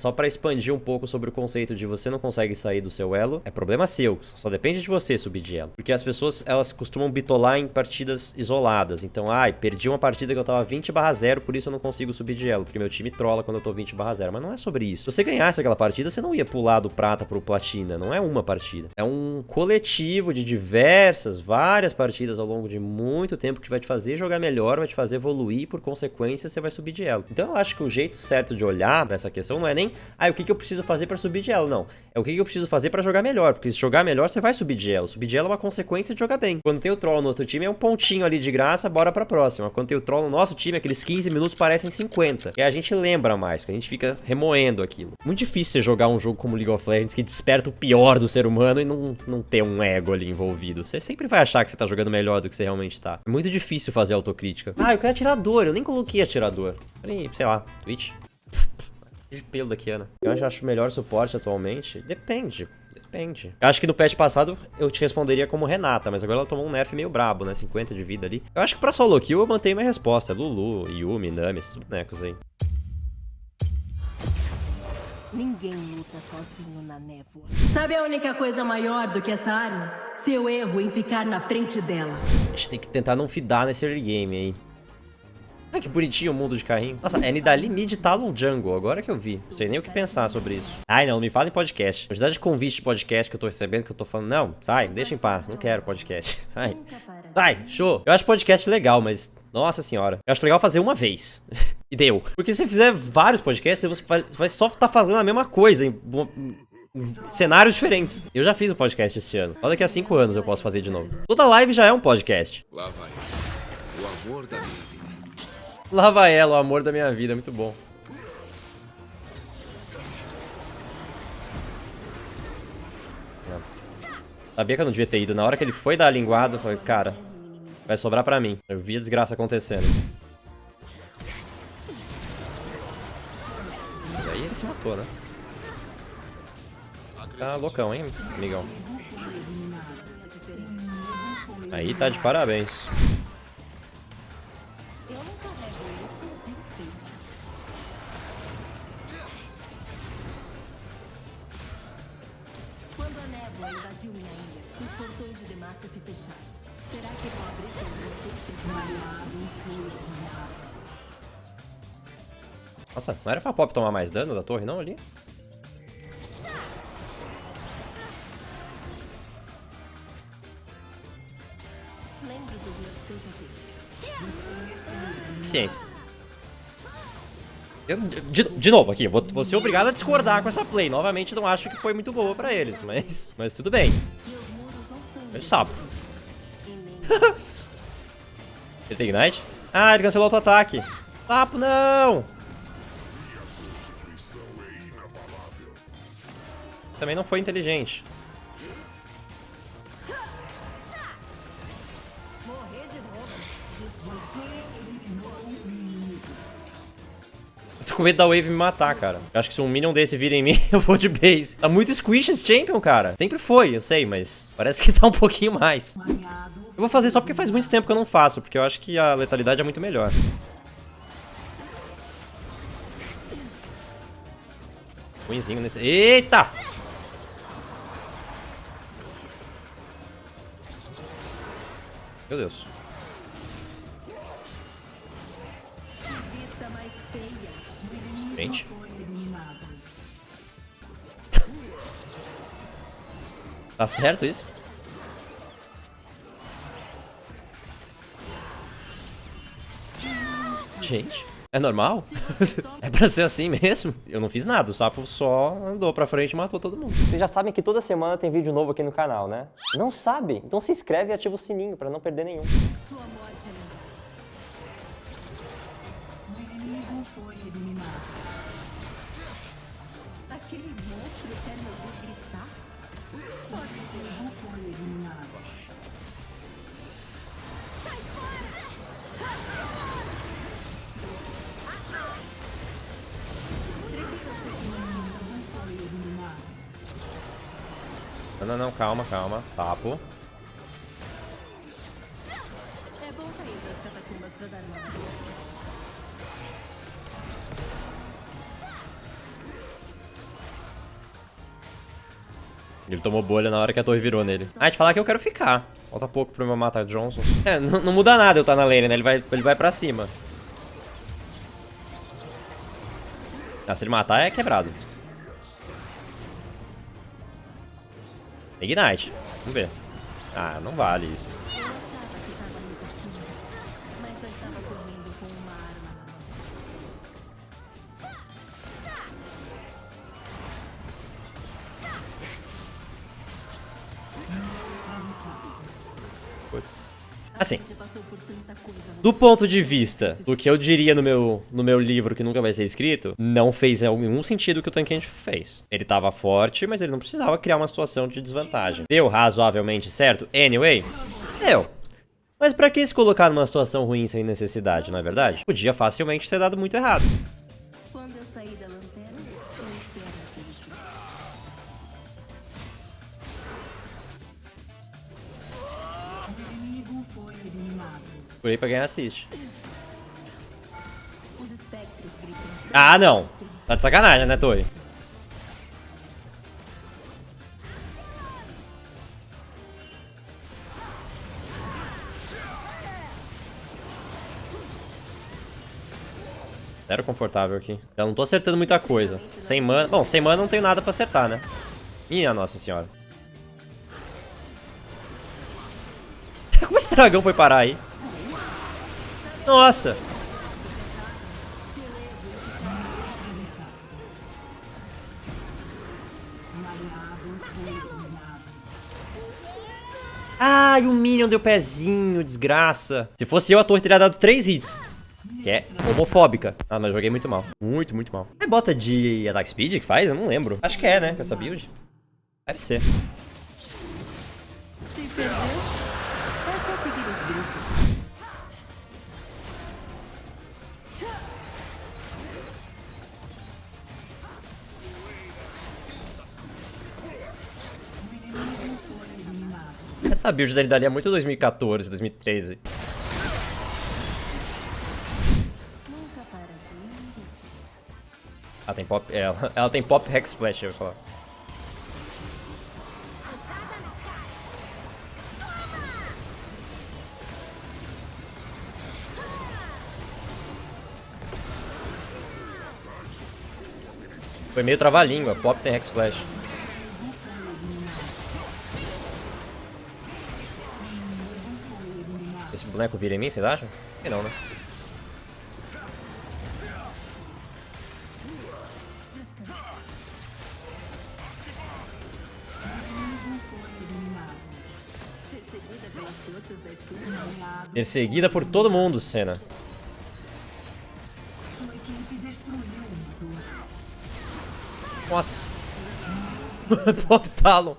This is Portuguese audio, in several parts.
Só pra expandir um pouco sobre o conceito de você não consegue sair do seu elo, é problema seu, só depende de você subir de elo. Porque as pessoas, elas costumam bitolar em partidas isoladas. Então, ai, perdi uma partida que eu tava 20 barra 0, por isso eu não consigo subir de elo, porque meu time trola quando eu tô 20 barra 0. Mas não é sobre isso. Se você ganhasse aquela partida, você não ia pular do prata pro platina, não é uma partida. É um coletivo de diversas, várias partidas ao longo de muito tempo que vai te fazer jogar melhor, vai te fazer evoluir, por consequência você vai subir de elo. Então eu acho que o jeito certo de olhar pra essa questão não é nem, ah, o que, que eu preciso fazer pra subir de elo, não. É o que, que eu preciso fazer pra jogar melhor, porque se jogar melhor você vai subir de elo. Subir de elo é uma consequência de jogar bem. Quando tem o troll no outro time é um pontinho ali de graça, bora pra próxima. Quando tem o troll no nosso time, aqueles 15 minutos parecem 50. E a gente lembra mais, porque a gente fica remoendo aquilo. Muito difícil você jogar um jogo como League of Legends que desperta o pior do ser humano e não, não ter um ego ali envolvido. Você sempre vai achar que você tá jogando melhor do que você realmente tá. É muito difícil fazer autocrítica. Ah, eu quero atirador, eu nem coloquei atirador. Peraí, sei lá, Twitch. De pelo da Kiana. Eu acho, acho melhor suporte atualmente. Depende. Depende. Eu acho que no patch passado eu te responderia como Renata, mas agora ela tomou um nerf meio brabo, né? 50 de vida ali. Eu acho que pra solo kill eu mantenho minha resposta. Lulu, Yumi, Nami, esses bonecos aí. Ninguém luta sozinho na névoa. Sabe a única coisa maior do que essa arma? Seu erro em ficar na frente dela. A gente tem que tentar não fidar nesse early game aí. Ai, que bonitinho o mundo de carrinho. Nossa, é Nidali mid Talon Jungle, agora que eu vi. Não sei nem o que pensar sobre isso. Ai, não, me fala em podcast. A quantidade de convite de podcast que eu tô recebendo, que eu tô falando, não, sai, deixa em paz, não quero podcast. Sai. Sai, show. Eu acho podcast legal, mas, nossa senhora. Eu acho legal fazer uma vez. e deu. Porque se você fizer vários podcasts, você vai, só estar tá falando a mesma coisa em, em cenários diferentes. Eu já fiz um podcast esse ano. Só daqui a cinco anos eu posso fazer de novo. Toda live já é um podcast. Lá vai. O amor da minha Lá vai ela, o amor da minha vida, muito bom. Sabia que eu não devia ter ido. Na hora que ele foi dar a linguada, eu falei, cara, vai sobrar pra mim. Eu vi a desgraça acontecendo. E aí ele se matou, né? Tá loucão, hein, amigão? Aí tá de parabéns. Invadiu minha ilha. Os portões de Demacia se fecharam. Será que vou abrir para você? Nossa, não era pra Pop tomar mais dano da torre não ali? Ciência. Eu, de, de, novo, aqui, vou, vou ser obrigado a discordar com essa play. Novamente, não acho que foi muito boa pra eles, mas, mas tudo bem. Eu sapo. ele tem Ignite? Ah, ele cancelou o auto-ataque. Sapo, não! Também não foi inteligente. Com medo da Wave me matar, cara. Eu acho que se um minion desse vir em mim, eu vou de base. Tá muito squish esse champion, cara. Sempre foi, eu sei, mas parece que tá um pouquinho mais. Eu vou fazer só porque faz muito tempo que eu não faço, porque eu acho que a letalidade é muito melhor. Ruimzinho nesse... Eita! Meu Deus. Gente. tá certo isso? Gente, é normal? é pra ser assim mesmo? Eu não fiz nada, o sapo só andou pra frente e matou todo mundo. Vocês já sabem que toda semana tem vídeo novo aqui no canal, né? Não sabe? Então se inscreve e ativa o sininho pra não perder nenhum. Sua morte é Aquele monstro quer me ouvir gritar? Pode ser. Não foi eliminado. Sai fora! Não, não, não, calma, calma. Sapo. Ele tomou bolha na hora que a torre virou nele. Ah, te falar que eu quero ficar. Falta pouco pro meu matar Johnson. É, não, não muda nada eu estar tá na lane, né? Ele vai, ele vai pra cima. Ah, se ele matar, é quebrado. Ignite. Vamos ver. Ah, não vale isso. Assim, do ponto de vista do que eu diria no meu, no meu livro que nunca vai ser escrito, não fez nenhum sentido o que o Tankente fez. Ele tava forte, mas ele não precisava criar uma situação de desvantagem. Deu razoavelmente certo? Anyway, deu. Mas pra que se colocar numa situação ruim sem necessidade, não é verdade? Podia facilmente ter dado muito errado. Procurei pra ganhar assist. Ah, não. Tá de sacanagem, né, Torre? Zero confortável aqui. Já não tô acertando muita coisa. Sem mana... Bom, sem mana não tenho nada pra acertar, né? Minha nossa senhora. Como esse dragão foi parar aí? Nossa! Ai, o Minion deu pezinho, desgraça. Se fosse eu, a torre teria dado 3 hits. Que é homofóbica. Ah, mas joguei muito mal. Muito, muito mal. É bota de attack speed que faz? Eu não lembro. Acho que é, né? Com essa build. Deve ser. Se perdeu, Essa build dele dali é muito 2014, 2013. Ela tem pop. Ela, ela tem pop Hex Flash, eu vou falar. Foi meio trava-língua, pop tem Hex Flash. Boneco vira em mim, vocês acham? Que não, né? Perseguida por todo mundo, Senna. Nossa. Pop Talon.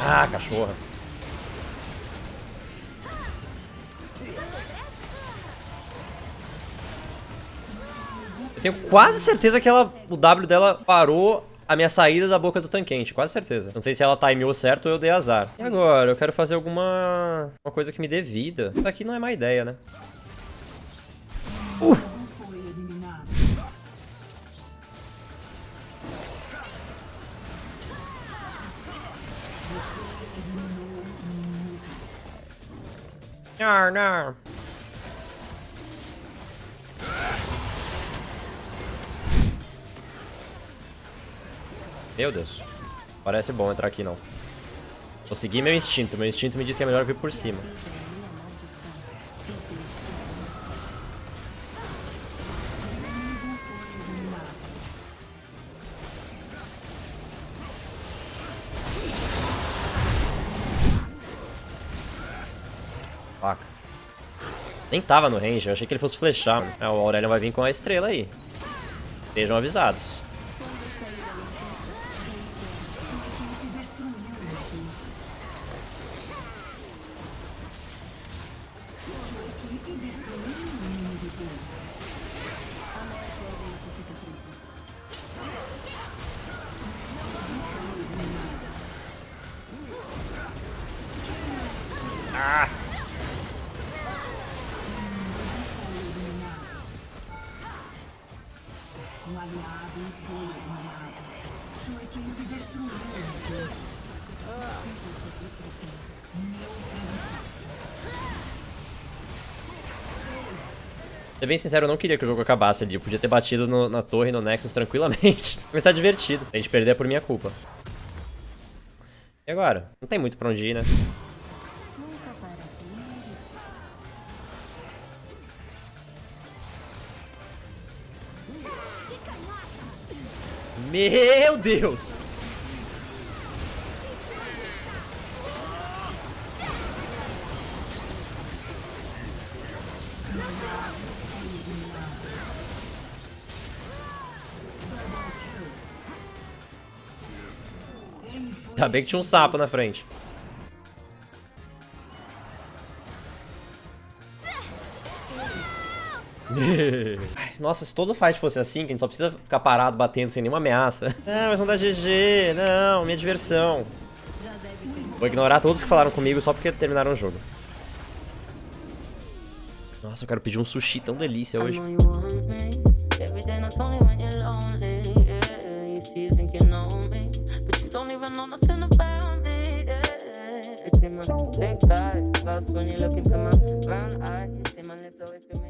Ah, cachorra. Eu tenho quase certeza que ela, o W dela parou a minha saída da boca do tanquente, quase certeza. Não sei se ela timeou certo ou eu dei azar. E agora? Eu quero fazer alguma uma coisa que me dê vida. Isso aqui não é má ideia, né? Uh! Não, não. Meu Deus. Parece bom entrar aqui, não. Vou seguir meu instinto. Meu instinto me diz que é melhor vir por cima. Faca. Nem tava no range, eu achei que ele fosse flechar. É, o Aurelion vai vir com a estrela aí. Sejam avisados. Ser bem sincero, eu não queria que o jogo acabasse ali. Eu podia ter batido no, na torre no Nexus tranquilamente. Mas tá divertido. A gente perder é por minha culpa. E agora? Não tem muito pra onde ir, né? Meu Deus! Ainda bem que tinha um sapo na frente. Nossa, se todo fight fosse assim, que a gente só precisa ficar parado batendo sem nenhuma ameaça. Não, mas não dá GG, não, minha diversão. Vou ignorar todos que falaram comigo só porque terminaram o jogo. Nossa, eu quero pedir um sushi tão delícia I hoje. thick thighs. Lost when you look into my brown eyes. You see my lips always give me.